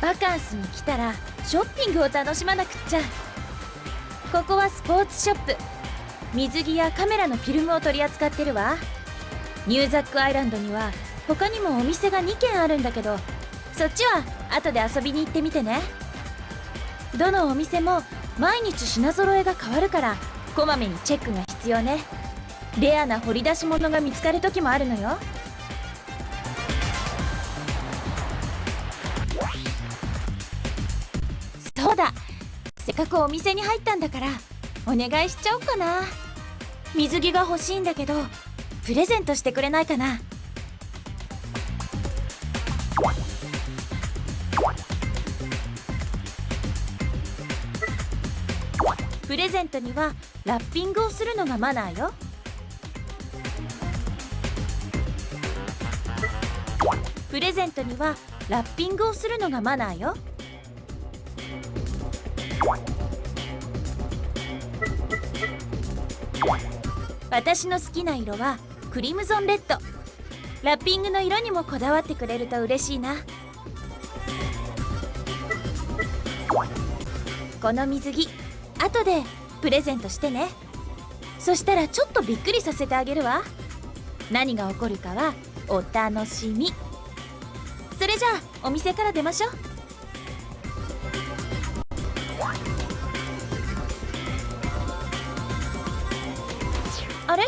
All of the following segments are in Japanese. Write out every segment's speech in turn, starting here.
バカンスに来たらショッピングを楽しまなくっちゃ。ここはスポーツショップ。水着やカメラのフィルムを取り扱ってるわ。ニューザックアイランドには他にもお店が2軒あるんだけど。そっちは後で遊びに行ってみてね。どのお店も毎日品揃えが変わるからこまめにチェックが必要ね。レアな掘り出し物が見つかる時もあるのよ。だ。せっかくお店に入ったんだからお願いしちゃおうかな。水着が欲しいんだけどプレゼントしてくれないかな。プレゼントにはラッピングをするのがマナーよ。プレゼントにはラッピングをするのがマナーよ。私の好きな色はクリムゾンレッド。ラッピングの色にもこだわってくれると嬉しいな。この水着後でプレゼントしてね。そしたらちょっとびっくりさせてあげるわ。何が起こるかはお楽しみ。それじゃあお店から出ましょう。あれ？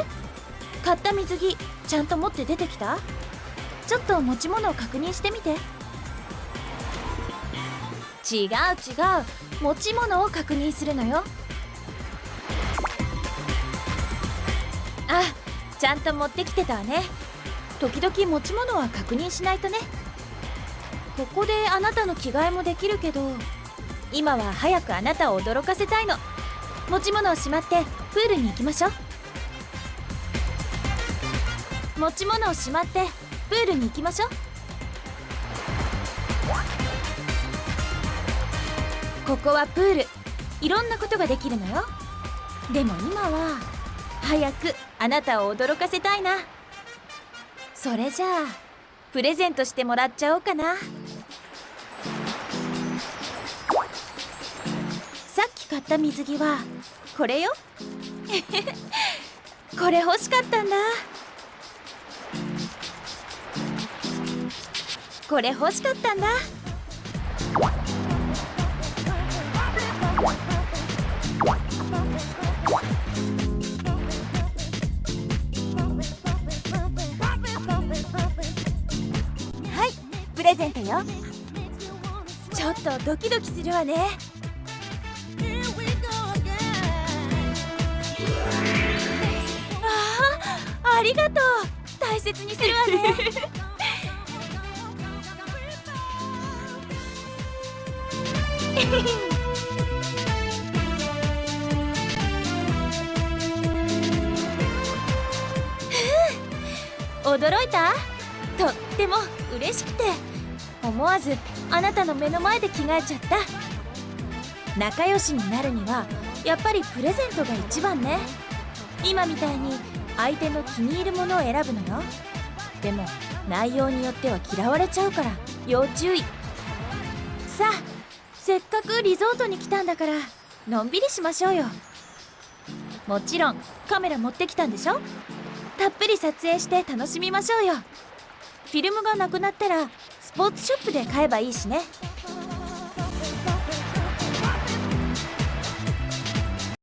買った水着ちゃんと持って出てきた？ちょっと持ち物を確認してみて。違う違う。持ち物を確認するのよ。あちゃんと持ってきてたわね。時々持ち物は確認しないとね。ここであなたの着替えもできるけど今は早くあなたを驚かせたいの。持ち物をしまってプールに行きましょう。持ち物をしまってプールに行きましょう。ここはプール。いろんなことができるのよ。でも今は早くあなたを驚かせたいな。それじゃあプレゼントしてもらっちゃおうかな。さっき買った水着はこれよ。これ欲しかったんだ。これ欲しかったんだ。はいプレゼントよ。ちょっとドキドキするわね。ああありがとう。大切にするわね。驚いた。とっても嬉しくて。思わずあなたの目の前で着替えちゃった。仲良しになるにはやっぱりプレゼントが一番ね。今みたいに相手の気に入るものを選ぶのよ。でも内容によっては嫌われちゃうから要注意。さあせっかくリゾートに来たんだからのんびりしましょうよ。もちろんカメラ持ってきたんでしょ？たっぷり撮影して楽しみましょうよ。フィルムがなくなったらスポーツショップで買えばいいしね。